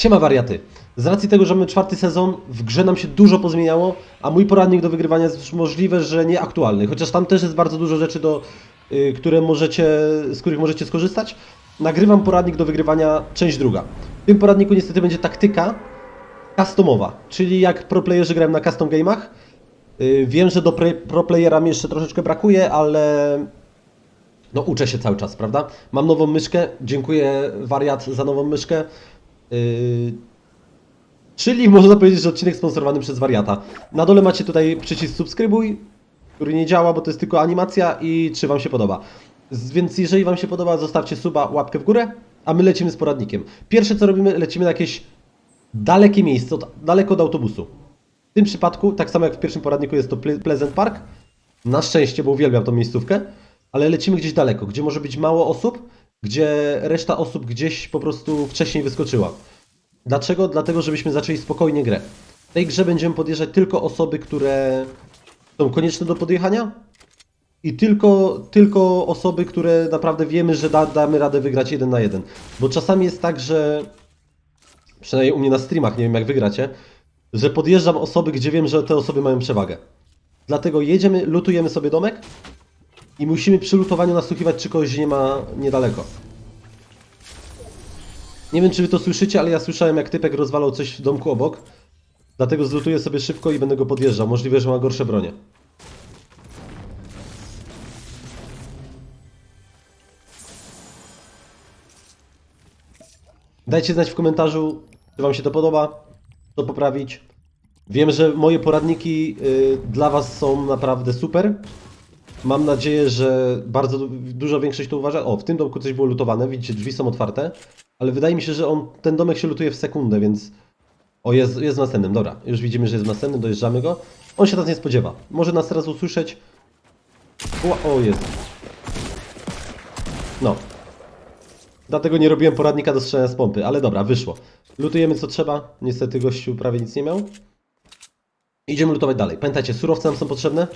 Siema wariaty. Z racji tego, że mamy czwarty sezon, w grze nam się dużo pozmieniało, a mój poradnik do wygrywania jest możliwe, że nieaktualny. Chociaż tam też jest bardzo dużo rzeczy, do, y, które możecie, z których możecie skorzystać. Nagrywam poradnik do wygrywania, część druga. W tym poradniku niestety będzie taktyka customowa, czyli jak pro playerzy grają na custom game'ach. Y, Wiem, że do pre, pro playera mi jeszcze troszeczkę brakuje, ale no uczę się cały czas, prawda? Mam nową myszkę, dziękuję wariat za nową myszkę. Yy, Czyli można powiedzieć, że odcinek sponsorowany przez wariata. Na dole macie tutaj przycisk subskrybuj, który nie działa, bo to jest tylko animacja i czy Wam się podoba. Więc jeżeli Wam się podoba, zostawcie suba, łapkę w górę, a my lecimy z poradnikiem. Pierwsze co robimy, lecimy na jakieś dalekie miejsce, daleko od autobusu. W tym przypadku, tak samo jak w pierwszym poradniku jest to Ple- Pleasant Park, na szczęście, bo uwielbiam tą miejscówkę, ale lecimy gdzieś daleko, gdzie może być mało osób, gdzie reszta osób gdzieś po prostu wcześniej wyskoczyła. Dlaczego? Dlatego, żebyśmy zaczęli spokojnie grę. W tej grze będziemy podjeżdżać tylko osoby, które są konieczne do podjechania i tylko, tylko osoby, które naprawdę wiemy, że da, damy radę wygrać jeden na jeden. Bo czasami jest tak, że przynajmniej u mnie na streamach, nie wiem jak wygracie, że podjeżdżam osoby, gdzie wiem, że te osoby mają przewagę. Dlatego jedziemy, lutujemy sobie domek i musimy przy lutowaniu nasłuchiwać, czy kogoś nie ma niedaleko. Nie wiem, czy wy to słyszycie, ale ja słyszałem, jak typek rozwalał coś w domku obok. Dlatego zlutuję sobie szybko i będę go podjeżdżał. Możliwe, że ma gorsze bronie. Dajcie znać w komentarzu, czy wam się to podoba, co poprawić. Wiem, że moje poradniki y, dla was są naprawdę super. Mam nadzieję, że bardzo du- duża większość to uważa. O, w tym domku coś było lutowane, widzicie, drzwi są otwarte, ale wydaje mi się, że on, ten domek się lutuje w sekundę, więc... O, jest, jest w następnym, dobra. Już widzimy, że jest w następnym, dojeżdżamy go. On się nas nie spodziewa. Może nas teraz usłyszeć. O, o jest. No. Dlatego nie robiłem poradnika do strzelania z pompy, ale dobra, wyszło. Lutujemy co trzeba. Niestety gościu prawie nic nie miał. Idziemy lutować dalej. Pamiętajcie, surowce nam są potrzebne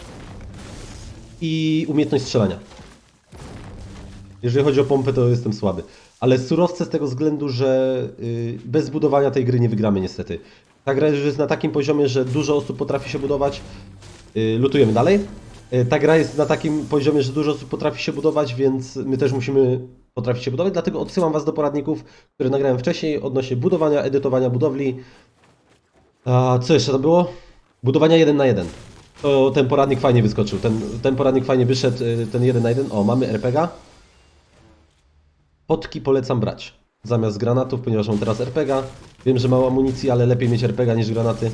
i umiejętność strzelania. Jeżeli chodzi o pompę, to jestem słaby. Ale surowce z tego względu, że y, bez budowania tej gry nie wygramy niestety. Ta gra już jest na takim poziomie, że dużo osób potrafi się budować. Y, lutujemy dalej. Y, ta gra jest na takim poziomie, że dużo osób potrafi się budować, więc my też musimy potrafić się budować. Dlatego odsyłam Was do poradników, które nagrałem wcześniej odnośnie budowania, edytowania budowli. A co jeszcze to było? Budowania 1 na 1. To ten poradnik fajnie wyskoczył. Ten, ten poradnik fajnie wyszedł, y, ten 1 na 1. O, mamy RPG. Potki polecam brać. Zamiast granatów, ponieważ mam teraz RPG. Wiem, że mało amunicji, ale lepiej mieć RPG niż granaty.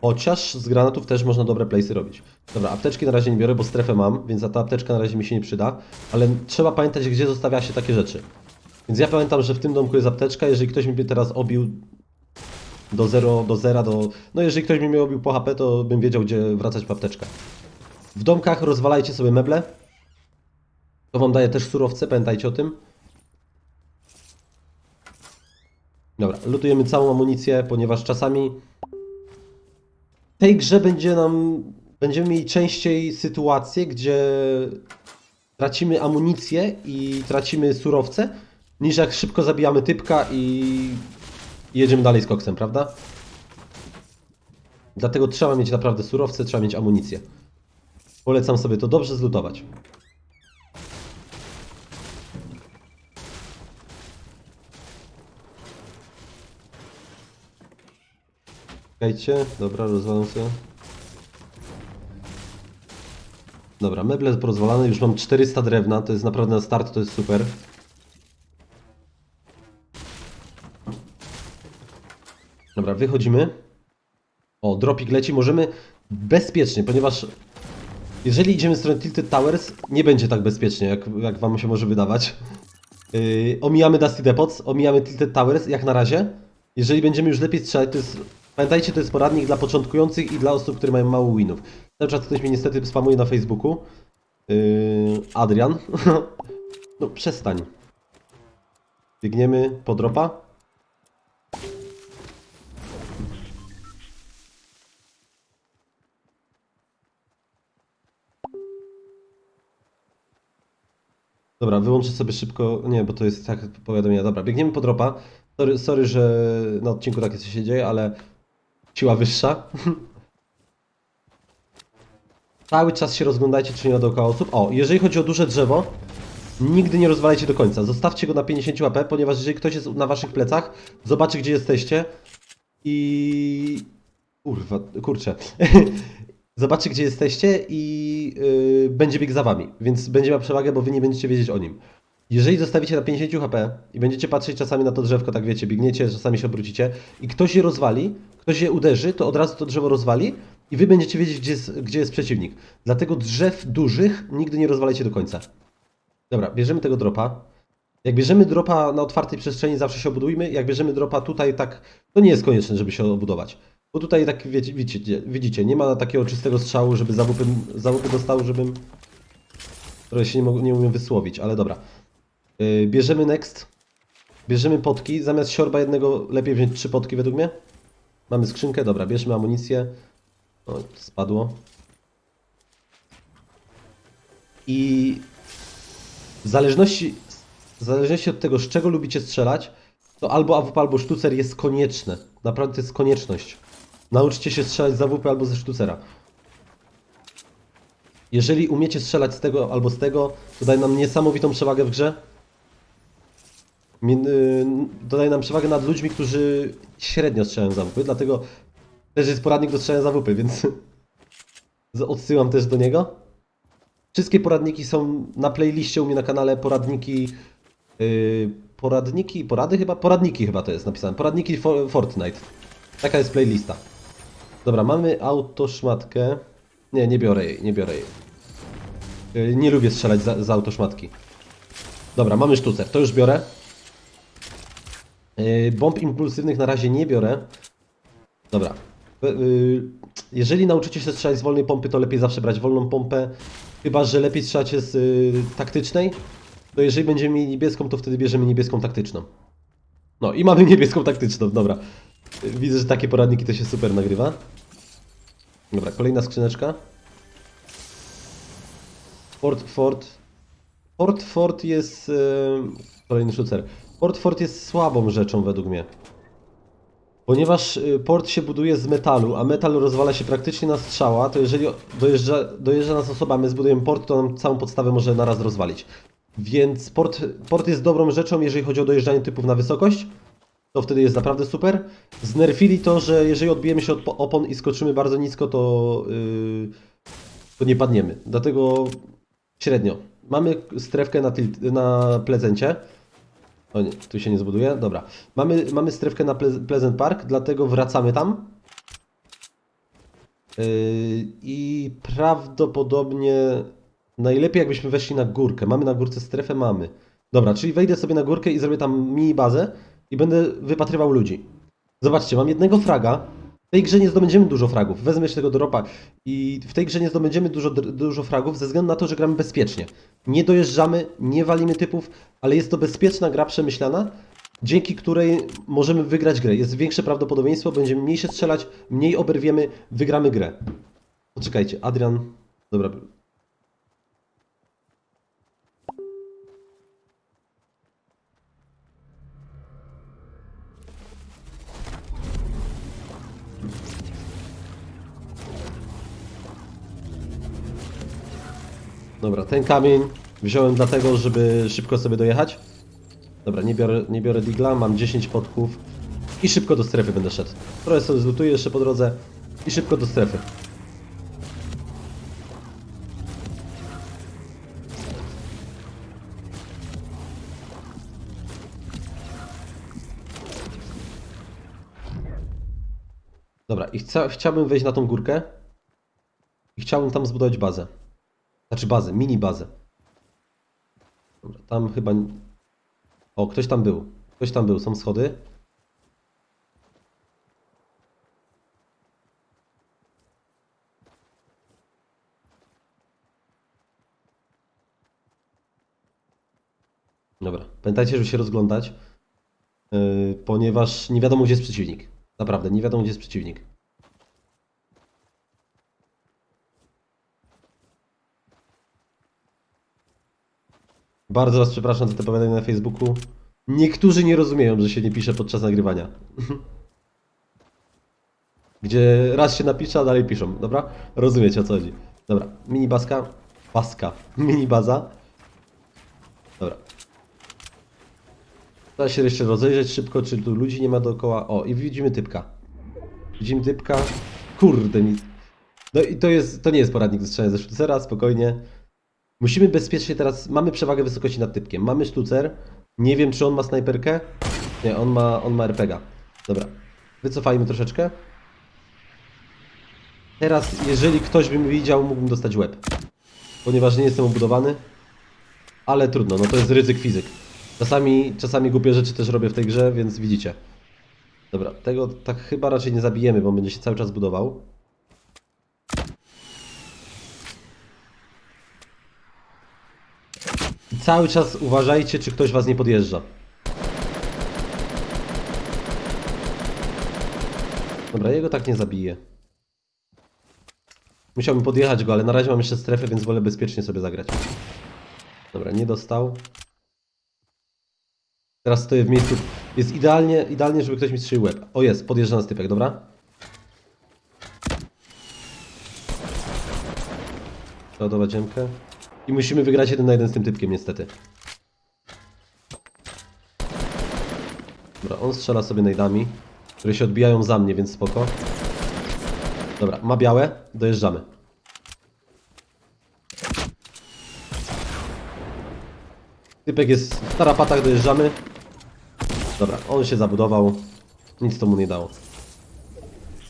Chociaż z granatów też można dobre playsy robić. Dobra, apteczki na razie nie biorę, bo strefę mam, więc ta apteczka na razie mi się nie przyda. Ale trzeba pamiętać, gdzie zostawia się takie rzeczy. Więc ja pamiętam, że w tym domku jest apteczka. Jeżeli ktoś mi teraz obił do 0, do 0, do... No jeżeli ktoś mi mnie obił po HP, to bym wiedział, gdzie wracać po apteczkę. W domkach rozwalajcie sobie meble. To wam daje też surowce, pamiętajcie o tym. Dobra, lutujemy całą amunicję, ponieważ czasami w tej grze będzie nam, będziemy mieli częściej sytuacje, gdzie tracimy amunicję i tracimy surowce, niż jak szybko zabijamy typka i jedziemy dalej z koksem, prawda? Dlatego trzeba mieć naprawdę surowce, trzeba mieć amunicję. Polecam sobie to dobrze zlutować. Czekajcie, dobra, rozwalam sobie. Dobra, meble porozwalane, już mam 400 drewna, to jest naprawdę na start, to jest super. Dobra, wychodzimy. O, dropik leci, możemy bezpiecznie, ponieważ jeżeli idziemy w stronę Tilted Towers, nie będzie tak bezpiecznie, jak, jak wam się może wydawać. Yy, omijamy Dusty Depots, omijamy Tilted Towers, jak na razie. Jeżeli będziemy już lepiej strzelać, to jest... Pamiętajcie, to jest poradnik dla początkujących i dla osób, które mają mało winów. Cały czas ktoś mnie niestety spamuje na Facebooku. Yy, Adrian. no przestań. Biegniemy po dropa. Dobra, wyłączę sobie szybko. Nie, bo to jest tak powiadomienie. Dobra, biegniemy po dropa. Sorry, sorry, że na odcinku takie coś się dzieje, ale siła wyższa. Cały czas się rozglądajcie, czy nie ma dookoła osób. O, jeżeli chodzi o duże drzewo, nigdy nie rozwalajcie do końca. Zostawcie go na 50 łap, ponieważ jeżeli ktoś jest na waszych plecach, zobaczy gdzie jesteście i... Kurwa, kurczę. zobaczy gdzie jesteście i yy, będzie biegł za wami, więc będzie miał przewagę, bo wy nie będziecie wiedzieć o nim. Jeżeli zostawicie na 50 HP i będziecie patrzeć czasami na to drzewko, tak wiecie, biegniecie, czasami się obrócicie i ktoś je rozwali, ktoś je uderzy, to od razu to drzewo rozwali i wy będziecie wiedzieć, gdzie jest, gdzie jest przeciwnik. Dlatego drzew dużych nigdy nie rozwalajcie do końca. Dobra, bierzemy tego dropa. Jak bierzemy dropa na otwartej przestrzeni, zawsze się obudujmy. Jak bierzemy dropa tutaj, tak, to nie jest konieczne, żeby się obudować. Bo tutaj tak wiecie, widzicie, widzicie, nie ma takiego czystego strzału, żeby zawupy dostały, żebym... Które się nie, nie umiem wysłowić, ale dobra. Yy, bierzemy next. Bierzemy potki. Zamiast siorba jednego lepiej wziąć trzy potki według mnie. Mamy skrzynkę, dobra, bierzmy amunicję. O, spadło. I w zależności, w zależności od tego, z czego lubicie strzelać, to albo AWP, albo sztucer jest konieczne. Naprawdę to jest konieczność. Nauczcie się strzelać z AWP albo ze sztucera. Jeżeli umiecie strzelać z tego albo z tego, to nam niesamowitą przewagę w grze. Min- y, nam przewagę nad ludźmi, którzy średnio strzelają z AWP, dlatego też jest poradnik do strzelania z AWP, więc odsyłam też do niego. Wszystkie poradniki są na playliście u mnie na kanale, poradniki, yy, poradniki, porady chyba? Poradniki chyba to jest napisane, poradniki for, Fortnite. Taka jest playlista. Dobra, mamy autoszmatkę. Nie, nie biorę jej, nie biorę jej. Yy, nie lubię strzelać za, za autoszmatki. Dobra, mamy sztucer, to już biorę. Yy, bomb impulsywnych na razie nie biorę. Dobra. Yy, Jeżeli nauczycie się strzelać z wolnej pompy, to lepiej zawsze brać wolną pompę. Chyba, że lepiej strzelacie z taktycznej. To jeżeli będziemy mieli niebieską, to wtedy bierzemy niebieską taktyczną. No i mamy niebieską taktyczną, dobra. Widzę, że takie poradniki to się super nagrywa. Dobra, kolejna skrzyneczka. Ford, Ford. Ford, Ford jest... Yy, kolejny szucer. Ford, Ford jest słabą rzeczą według mnie. Ponieważ y, port się buduje z metalu, a metal rozwala się praktycznie na strzała, to jeżeli dojeżdża, dojeżdża nas osoba, my zbudujemy port, to nam całą podstawę może naraz rozwalić. Więc port, port jest dobrą rzeczą, jeżeli chodzi o dojeżdżanie typów na wysokość. To wtedy jest naprawdę super. Znerfili to, że jeżeli odbijemy się od po- opon i skoczymy bardzo nisko, to, yy, to nie padniemy. Dlatego średnio. Mamy strefkę na, tilt, na plezencie. O nie, tu się nie zbuduje. Dobra. Mamy, mamy strefkę na Ple- Pleasant Park, dlatego wracamy tam. Yy, I prawdopodobnie najlepiej jakbyśmy weszli na górkę. Mamy na górce strefę? Mamy. Dobra, czyli wejdę sobie na górkę i zrobię tam mini bazę i będę wypatrywał ludzi. Zobaczcie, mam jednego fraga. W tej grze nie zdobędziemy dużo fragów. Wezmę jeszcze tego dropa i w tej grze nie zdobędziemy dużo, dużo fragów ze względu na to, że gramy bezpiecznie. Nie dojeżdżamy, nie walimy typów, ale jest to bezpieczna gra przemyślana, dzięki której możemy wygrać grę. Jest większe prawdopodobieństwo, będziemy mniej się strzelać, mniej oberwiemy, wygramy grę. Poczekajcie, Adrian. Dobra. Dobra, ten kamień wziąłem dlatego, żeby szybko sobie dojechać. Dobra, nie biorę, nie biorę digla, mam 10 podków i szybko do strefy będę szedł. Trochę sobie zlutuję jeszcze po drodze i szybko do strefy. Dobra, i chciałbym wejść na tą górkę i chciałbym tam zbudować bazę. Znaczy bazę, mini bazę. Dobra, tam chyba... O, ktoś tam był. Ktoś tam był, są schody. Dobra, pamiętajcie, żeby się rozglądać, yy, ponieważ nie wiadomo, gdzie jest przeciwnik. Naprawdę, nie wiadomo, gdzie jest przeciwnik. Bardzo Was przepraszam za te powiadomienia na Facebooku. Niektórzy nie rozumieją, że się nie pisze podczas nagrywania. Gdzie raz się napisze, a dalej piszą, dobra? Rozumiecie o co chodzi. Dobra, mini baska. Baska. Mini baza. Dobra. Trzeba się jeszcze rozejrzeć szybko, czy tu ludzi nie ma dookoła. O, i widzimy typka. Widzimy typka. Kurde, nic. No i to jest, to nie jest poradnik do strzelania ze sztucera, spokojnie. Musimy bezpiecznie teraz, mamy przewagę wysokości nad typkiem. Mamy sztucer. Nie wiem, czy on ma snajperkę. Nie, on ma, on ma RPGa. Dobra. Wycofajmy troszeczkę. Teraz, jeżeli ktoś by mnie widział, mógłbym dostać łeb. Ponieważ nie jestem obudowany. Ale trudno, no to jest ryzyk fizyk. Czasami, czasami głupie rzeczy też robię w tej grze, więc widzicie. Dobra, tego tak chyba raczej nie zabijemy, bo on będzie się cały czas budował. Cały czas uważajcie, czy ktoś was nie podjeżdża. Dobra, jego tak nie zabiję. Musiałbym podjechać go, ale na razie mam jeszcze strefę, więc wolę bezpiecznie sobie zagrać. Dobra, nie dostał. Teraz stoję w miejscu. Jest idealnie, idealnie, żeby ktoś mi strzelił łeb. O jest, podjeżdża na stypek, dobra? Ładować ziemkę. I musimy wygrać jeden na jeden z tym typkiem, niestety. Dobra, on strzela sobie najdami, które się odbijają za mnie, więc spoko. Dobra, ma białe, dojeżdżamy. Typek jest w tarapatach, dojeżdżamy. Dobra, on się zabudował. Nic to mu nie dało.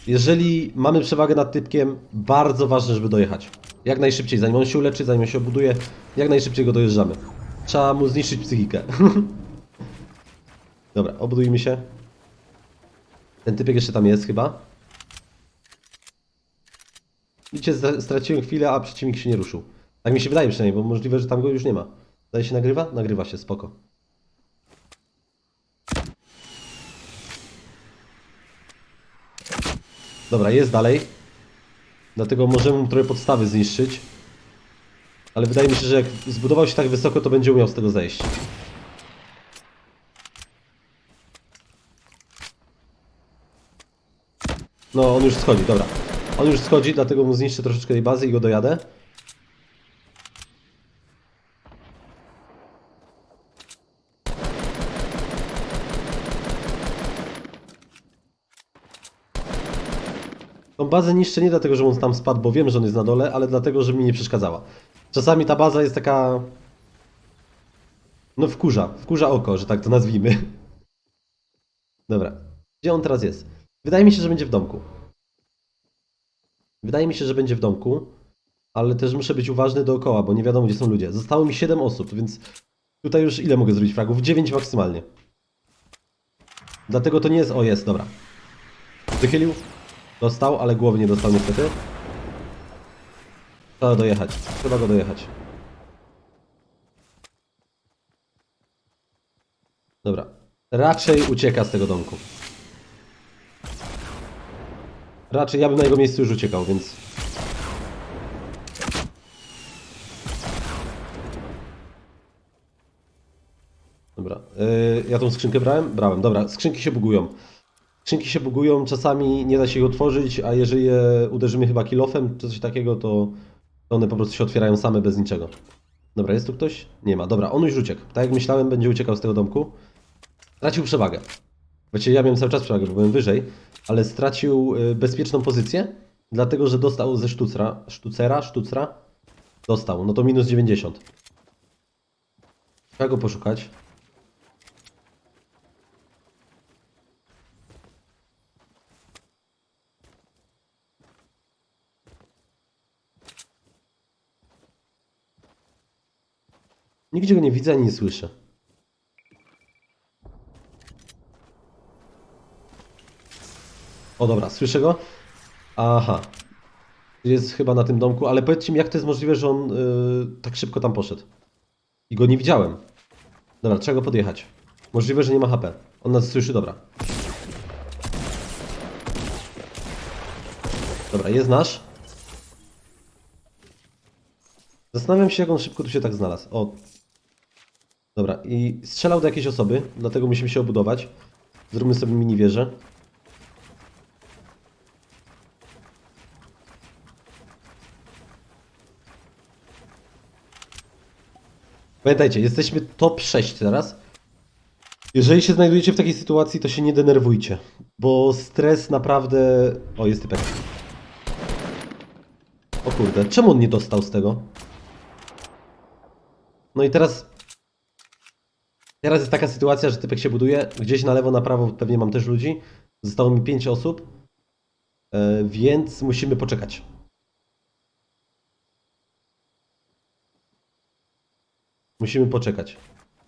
Jeżeli mamy przewagę nad typkiem, bardzo ważne, żeby dojechać. Jak najszybciej, zanim on się uleczy, zanim on się obuduje, jak najszybciej go dojeżdżamy. Trzeba mu zniszczyć psychikę. Dobra, obudujmy się. Ten typek jeszcze tam jest chyba. Widzicie, straciłem chwilę, a przeciwnik się nie ruszył. Tak mi się wydaje przynajmniej, bo możliwe, że tam go już nie ma. Daje się nagrywa? Nagrywa się, spoko. Dobra, jest dalej. Dlatego możemy mu trochę podstawy zniszczyć. Ale wydaje mi się, że jak zbudował się tak wysoko, to będzie umiał z tego zejść. No, on już schodzi, dobra. On już schodzi, dlatego mu zniszczę troszeczkę tej bazy i go dojadę. Bazę niszczę nie dlatego, że on tam spadł, bo wiem, że on jest na dole, ale dlatego, że mi nie przeszkadzała. Czasami ta baza jest taka... No wkurza, wkurza oko, że tak to nazwijmy. Dobra. Gdzie on teraz jest? Wydaje mi się, że będzie w domku. Wydaje mi się, że będzie w domku, ale też muszę być uważny dookoła, bo nie wiadomo, gdzie są ludzie. Zostało mi 7 osób, więc tutaj już ile mogę zrobić fragów? 9 maksymalnie. Dlatego to nie jest... O, jest, dobra. Wychylił. Dostał, ale głowy nie dostał niestety. Trzeba dojechać. Trzeba go dojechać. Dobra. Raczej ucieka z tego domku. Raczej ja bym na jego miejscu już uciekał, więc... Dobra. Yy, ja tą skrzynkę brałem? Brałem. Dobra, skrzynki się bugują. Skrzynki się bugują, czasami nie da się ich otworzyć, a jeżeli je uderzymy chyba kilofem czy coś takiego, to one po prostu się otwierają same bez niczego. Dobra, jest tu ktoś? Nie ma. Dobra, on już uciekł. Tak jak myślałem, będzie uciekał z tego domku. Stracił przewagę. Właściwie ja miałem cały czas przewagę, bo byłem wyżej, ale stracił y, bezpieczną pozycję, dlatego że dostał ze sztucra, sztucera, sztucra, dostał. No to minus 90. Trzeba go poszukać. Nigdzie go nie widzę ani nie słyszę. O dobra, słyszę go. Aha. Jest chyba na tym domku, ale powiedzcie mi, jak to jest możliwe, że on yy, tak szybko tam poszedł. I go nie widziałem. Dobra, trzeba go podjechać. Możliwe, że nie ma HP. On nas słyszy, dobra. Dobra, jest nasz. Zastanawiam się, jak on szybko tu się tak znalazł. O, Dobra, i strzelał do jakiejś osoby, dlatego musimy się obudować. Zróbmy sobie mini wieżę. Pamiętajcie, jesteśmy top 6 teraz. Jeżeli się znajdujecie w takiej sytuacji, to się nie denerwujcie, bo stres naprawdę... O, jest typek. O kurde, czemu on nie dostał z tego? No i teraz... Teraz jest taka sytuacja, że typek się buduje. Gdzieś na lewo, na prawo pewnie mam też ludzi. Zostało mi 5 osób. E, więc musimy poczekać. Musimy poczekać.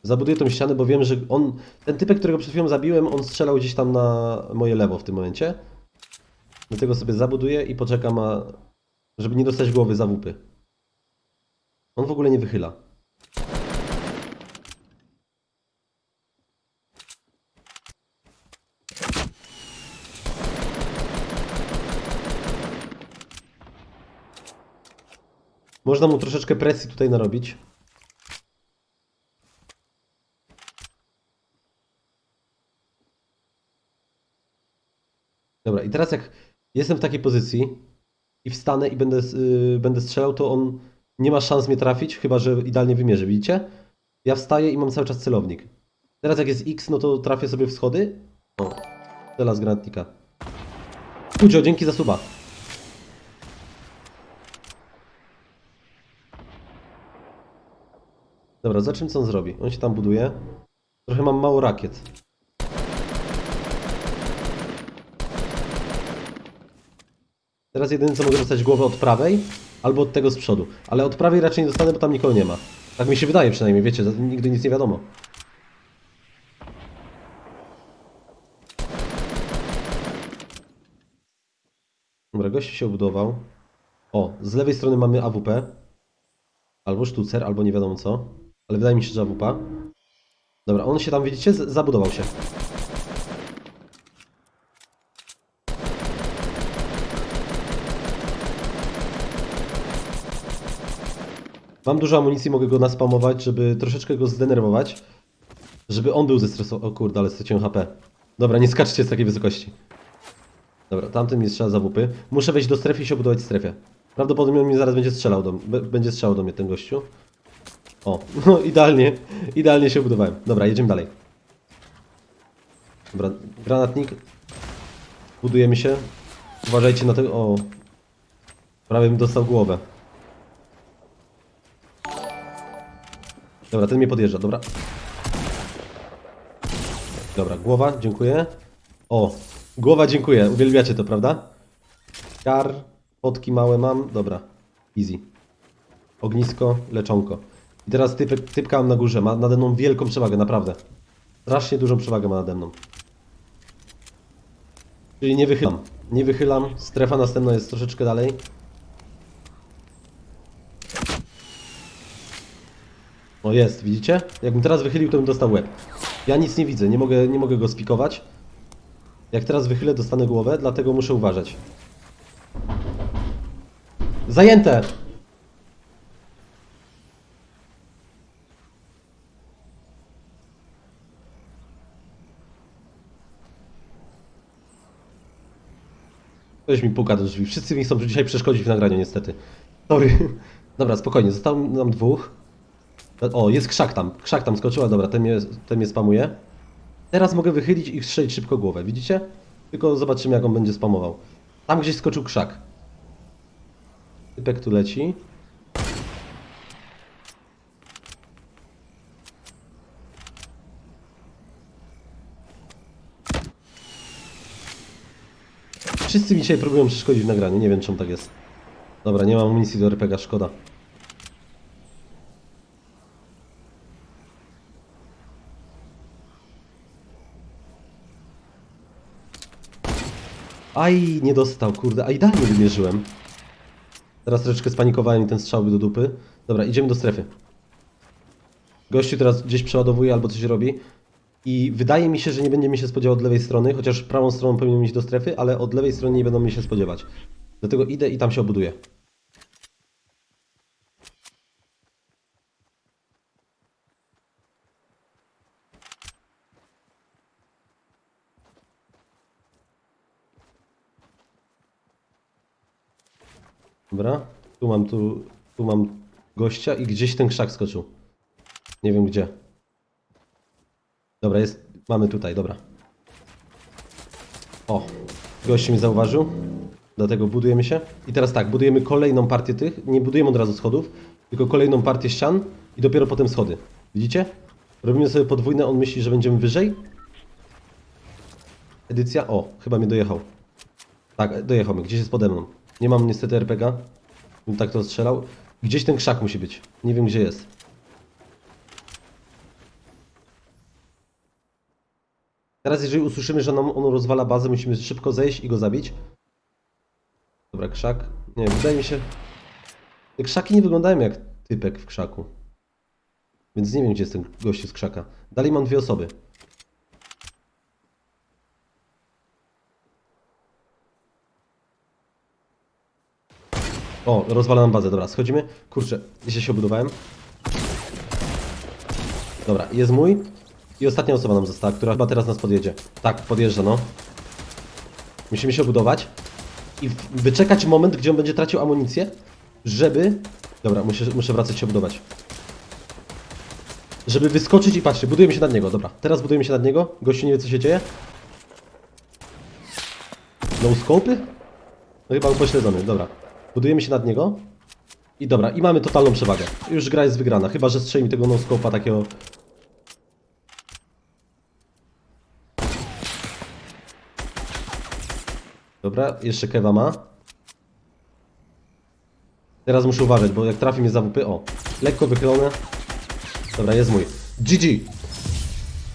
Zabuduję tą ścianę, bo wiem, że on... Ten typek, którego przed chwilą zabiłem, on strzelał gdzieś tam na moje lewo w tym momencie. Dlatego sobie zabuduję i poczekam, a... żeby nie dostać głowy za łupy. On w ogóle nie wychyla. Można mu troszeczkę presji tutaj narobić. Dobra, i teraz jak jestem w takiej pozycji i wstanę i będę, yy, będę strzelał, to on nie ma szans mnie trafić, chyba że idealnie wymierzy, widzicie? Ja wstaję i mam cały czas celownik. Teraz jak jest X, no to trafię sobie w schody. O, strzela z granatnika. Kudzio, dzięki za suba. Dobra, zobaczymy co on zrobi. On się tam buduje. Trochę mam mało rakiet. Teraz jedyne co mogę dostać głowę od prawej albo od tego z przodu. Ale od prawej raczej nie dostanę, bo tam nikogo nie ma. Tak mi się wydaje przynajmniej, wiecie, nigdy nic nie wiadomo. Dobra, gość się obudował. O, z lewej strony mamy AWP. Albo sztucer, albo nie wiadomo co. Ale wydaje mi się, że AWP. Dobra, on się tam, widzicie, zabudował się. Mam dużo amunicji, mogę go naspamować, żeby troszeczkę go zdenerwować. Żeby on był zestresowany. O kurde, ale straciłem HP. Dobra, nie skaczcie z takiej wysokości. Dobra, tamten mi strzela za łupy. Muszę wejść do strefy i się obudować w strefie. Prawdopodobnie on mi zaraz będzie strzelał do, będzie strzelał do mnie ten gościu. O, no idealnie, idealnie się budowałem. Dobra, jedziemy dalej. Dobra, granatnik. Budujemy się. Uważajcie na tego. O. Prawie bym dostał głowę. Dobra, ten mnie podjeżdża, dobra. Dobra, głowa, dziękuję. O, głowa, dziękuję. Uwielbiacie to, prawda? Kar, potki małe mam. Dobra, easy. Ognisko, leczonko. I teraz typ, typka mam na górze. Ma nade mną wielką przewagę, naprawdę. Strasznie dużą przewagę ma nade mną. Czyli nie wychylam. Nie wychylam. Strefa następna jest troszeczkę dalej. O jest, widzicie? Jakbym teraz wychylił, to bym dostał łeb. Ja nic nie widzę, nie mogę, nie mogę go spikować. Jak teraz wychylę, dostanę głowę, dlatego muszę uważać. Zajęte! Ktoś mi puka do drzwi. Wszyscy mi chcą dzisiaj przeszkodzić w nagraniu, niestety. Sorry. Dobra, spokojnie, zostało nam dwóch. O, jest krzak tam. Krzak tam skoczyła, dobra, ten mnie, ten mnie spamuje. Teraz mogę wychylić i strzelić szybko głowę, widzicie? Tylko zobaczymy, jak on będzie spamował. Tam gdzieś skoczył krzak. Typek tu leci. Wszyscy mi dzisiaj próbują przeszkodzić w nagraniu, nie wiem czemu tak jest. Dobra, nie mam amunicji do RPG, szkoda. Aj, nie dostał, kurde, a idealnie wymierzyłem. Teraz troszeczkę spanikowałem i ten strzał był do dupy. Dobra, idziemy do strefy. Gościu teraz gdzieś przeładowuje albo coś robi. I wydaje mi się, że nie będziemy się spodziewać od lewej strony, chociaż prawą stroną powinien iść do strefy, ale od lewej strony nie będą mnie się spodziewać. Dlatego idę i tam się obuduję. Dobra, tu mam, tu, tu mam gościa i gdzieś ten krzak skoczył. Nie wiem gdzie. Dobra, jest. Mamy tutaj, dobra. O, gość mi zauważył. Dlatego budujemy się. I teraz tak, budujemy kolejną partię tych. Nie budujemy od razu schodów, tylko kolejną partię ścian i dopiero potem schody. Widzicie? Robimy sobie podwójne, on myśli, że będziemy wyżej. Edycja. O, chyba mnie dojechał. Tak, dojechał gdzieś jest pode mną. Nie mam niestety RPG. Bym tak to strzelał. Gdzieś ten krzak musi być. Nie wiem gdzie jest. Teraz jeżeli usłyszymy, że nam on rozwala bazę, musimy szybko zejść i go zabić. Dobra, krzak. Nie, wydaje mi się... Te krzaki nie wyglądają jak typek w krzaku. Więc nie wiem, gdzie jest ten gościu z krzaka. Dalej mam dwie osoby. O, rozwala nam bazę, dobra, schodzimy. Kurczę, jeszcze się obudowałem. Dobra, jest mój. I ostatnia osoba nam została, która chyba teraz nas podjedzie. Tak, podjeżdża, no. Musimy się obudować. I wyczekać moment, gdzie on będzie tracił amunicję, żeby... Dobra, muszę, muszę wracać się obudować. Żeby wyskoczyć i patrzcie, budujemy się nad niego, dobra. Teraz budujemy się nad niego. Gościu nie wie co się dzieje. No scopy? No chyba upośledzony, dobra. Budujemy się nad niego. I dobra, i mamy totalną przewagę. Już gra jest wygrana, chyba że strzeli mi tego no scopa takiego... Dobra, jeszcze kewa ma. Teraz muszę uważać, bo jak trafi mnie za WP, o, lekko wychylone. Dobra, jest mój. GG.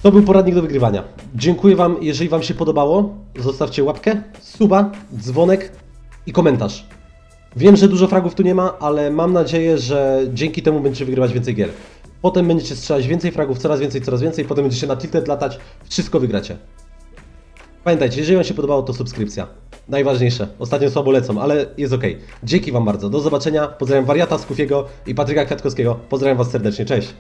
To był poradnik do wygrywania. Dziękuję Wam, jeżeli Wam się podobało. Zostawcie łapkę, suba, dzwonek i komentarz. Wiem, że dużo fragów tu nie ma, ale mam nadzieję, że dzięki temu będziecie wygrywać więcej gier. Potem będziecie strzelać więcej fragów, coraz więcej, coraz więcej, potem będziecie na tilted latać, wszystko wygracie. Pamiętajcie, jeżeli Wam się podobało, to subskrypcja. Najważniejsze. Ostatnio słabo lecą, ale jest ok. Dzięki Wam bardzo. Do zobaczenia. Pozdrawiam wariata Skufiego i Patryka Kwiatkowskiego. Pozdrawiam Was serdecznie. Cześć.